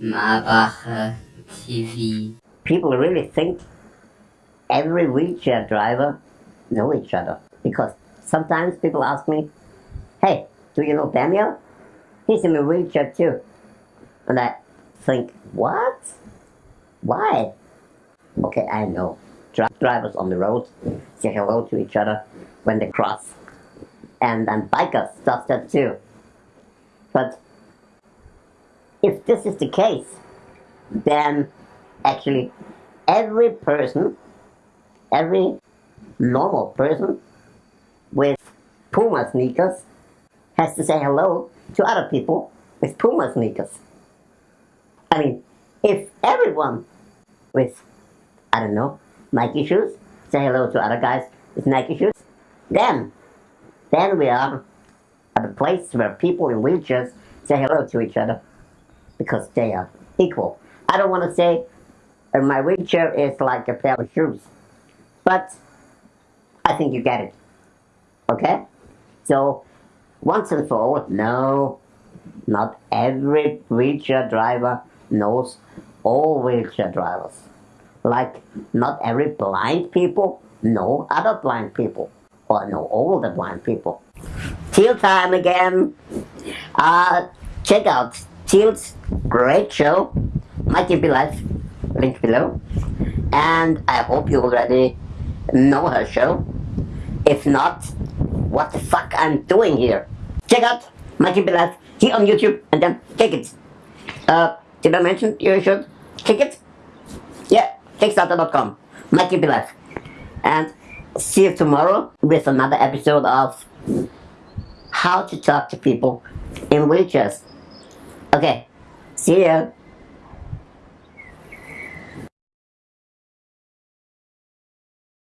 Mm. Marbacher TV. People really think every wheelchair driver know each other. Because sometimes people ask me, hey, do you know Daniel? He's in a wheelchair too. And I think, what? Why? Okay, I know. Dri- drivers on the road say hello to each other when they cross. And then bikers does that too. But if this is the case, then actually every person, every normal person with Puma sneakers has to say hello to other people with Puma sneakers. I mean, if everyone with, I don't know, Nike shoes say hello to other guys with Nike shoes, then, then we are at a place where people in wheelchairs say hello to each other because they are equal. I don't want to say uh, my wheelchair is like a pair of shoes, but I think you get it. Okay? So, once and for all, no, not every wheelchair driver knows all wheelchair drivers. Like, not every blind people know other blind people, or know all the blind people. Till time again. Uh, check out Till's great show, Mighty Be Life, link below. And I hope you already know her show. If not, what the fuck I'm doing here? Check out Mikey Be Life here on YouTube and then click it. Uh, did I mention you should click it? Yeah, Kickstarter.com, Mikey Be Life. And see you tomorrow with another episode of How to Talk to People in Wheelchairs. Okay, see ya.